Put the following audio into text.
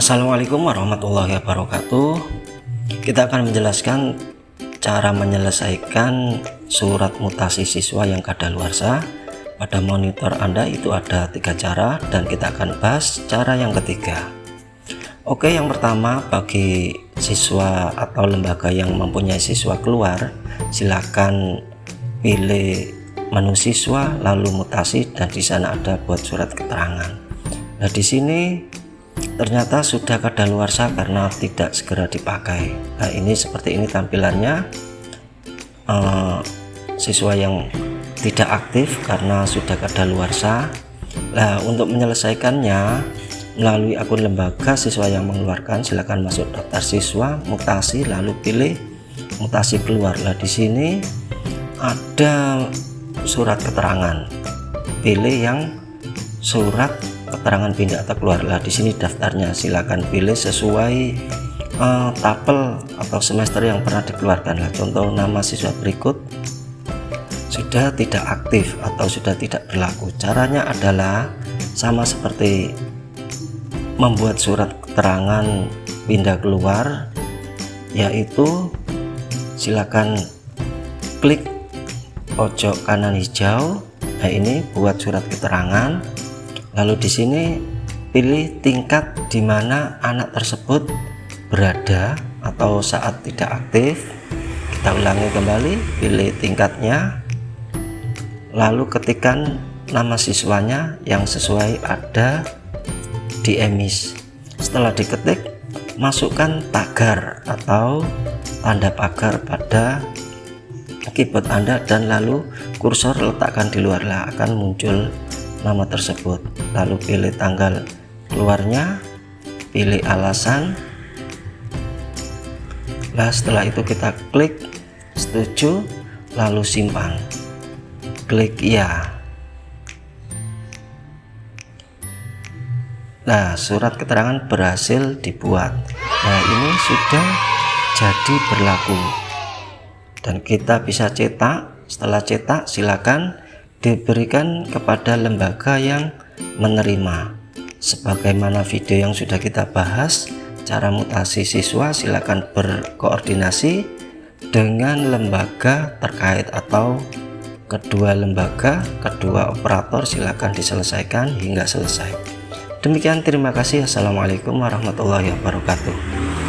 Assalamualaikum warahmatullahi wabarakatuh. Kita akan menjelaskan cara menyelesaikan surat mutasi siswa yang kadaluarsa. Pada monitor Anda itu ada tiga cara dan kita akan bahas cara yang ketiga. Oke yang pertama bagi siswa atau lembaga yang mempunyai siswa keluar silakan pilih menu siswa lalu mutasi dan di sana ada buat surat keterangan. Nah di sini ternyata sudah kadaluarsa karena tidak segera dipakai. Nah ini seperti ini tampilannya. Uh, siswa yang tidak aktif karena sudah kadaluarsa. Nah untuk menyelesaikannya melalui akun lembaga siswa yang mengeluarkan silakan masuk daftar siswa mutasi lalu pilih mutasi keluar. Lah di sini ada surat keterangan. Pilih yang surat keterangan pindah atau keluarlah. Di sini daftarnya silakan pilih sesuai uh, tabel atau semester yang pernah dikeluarkan lah. Contoh nama siswa berikut sudah tidak aktif atau sudah tidak berlaku. Caranya adalah sama seperti membuat surat keterangan pindah keluar yaitu silakan klik pojok kanan hijau. Nah ini buat surat keterangan lalu di sini pilih tingkat di mana anak tersebut berada atau saat tidak aktif. Kita ulangi kembali pilih tingkatnya. Lalu ketikkan nama siswanya yang sesuai ada di emis. Setelah diketik masukkan tagar atau tanda pagar pada keyboard Anda dan lalu kursor letakkan di luar lah akan muncul nama tersebut. Lalu pilih tanggal keluarnya pilih alasan. Nah setelah itu kita klik setuju lalu simpan. Klik ya nah surat keterangan berhasil dibuat. Nah ini sudah jadi berlaku. Dan kita bisa cetak. Setelah cetak silakan diberikan kepada lembaga yang menerima. Sebagaimana video yang sudah kita bahas cara mutasi siswa silakan berkoordinasi dengan lembaga terkait atau kedua lembaga kedua operator silakan diselesaikan hingga selesai. Demikian terima kasih. Assalamualaikum warahmatullahi wabarakatuh